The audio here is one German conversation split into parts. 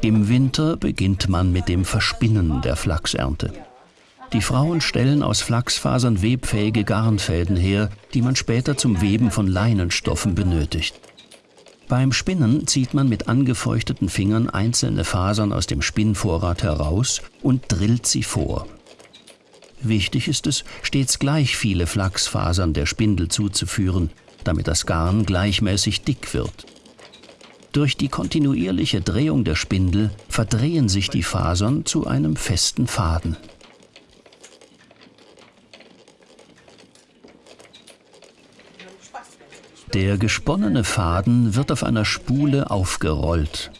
Im Winter beginnt man mit dem Verspinnen der Flachsernte. Die Frauen stellen aus Flachsfasern webfähige Garnfäden her, die man später zum Weben von Leinenstoffen benötigt. Beim Spinnen zieht man mit angefeuchteten Fingern einzelne Fasern aus dem Spinnvorrat heraus und drillt sie vor. Wichtig ist es, stets gleich viele Flachsfasern der Spindel zuzuführen, damit das Garn gleichmäßig dick wird. Durch die kontinuierliche Drehung der Spindel verdrehen sich die Fasern zu einem festen Faden. Der gesponnene Faden wird auf einer Spule aufgerollt.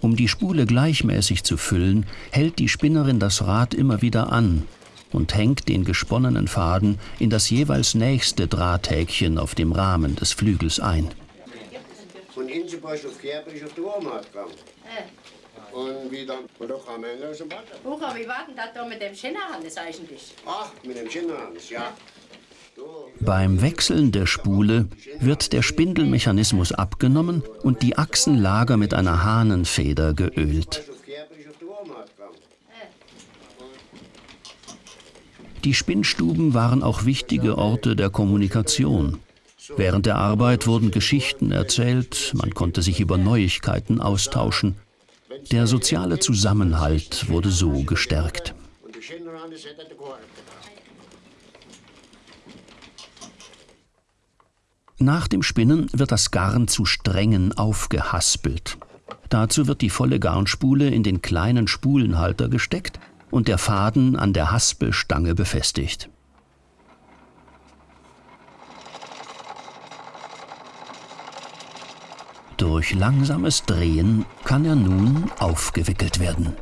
Um die Spule gleichmäßig zu füllen, hält die Spinnerin das Rad immer wieder an und hängt den gesponnenen Faden in das jeweils nächste Drahthäkchen auf dem Rahmen des Flügels ein. Von Inseborg auf Kerb ist auf die Ohrmacht gegangen. Und wie dann, und da kam einer aus dem Bad. Hucher, wie war denn das da mit dem Schinnerhannes eigentlich? Ach, mit dem Schinnerhannes, ja. Beim Wechseln der Spule wird der Spindelmechanismus abgenommen und die Achsenlager mit einer Hahnenfeder geölt. Die Spinnstuben waren auch wichtige Orte der Kommunikation. Während der Arbeit wurden Geschichten erzählt, man konnte sich über Neuigkeiten austauschen. Der soziale Zusammenhalt wurde so gestärkt. Nach dem Spinnen wird das Garn zu Strängen aufgehaspelt. Dazu wird die volle Garnspule in den kleinen Spulenhalter gesteckt und der Faden an der Haspelstange befestigt. Durch langsames Drehen kann er nun aufgewickelt werden.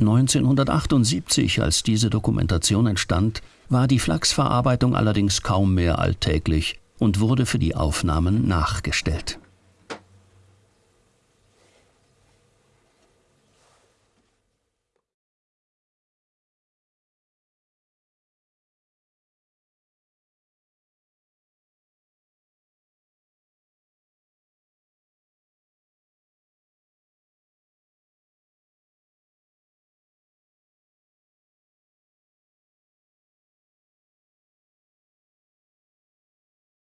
1978, als diese Dokumentation entstand, war die Flachsverarbeitung allerdings kaum mehr alltäglich und wurde für die Aufnahmen nachgestellt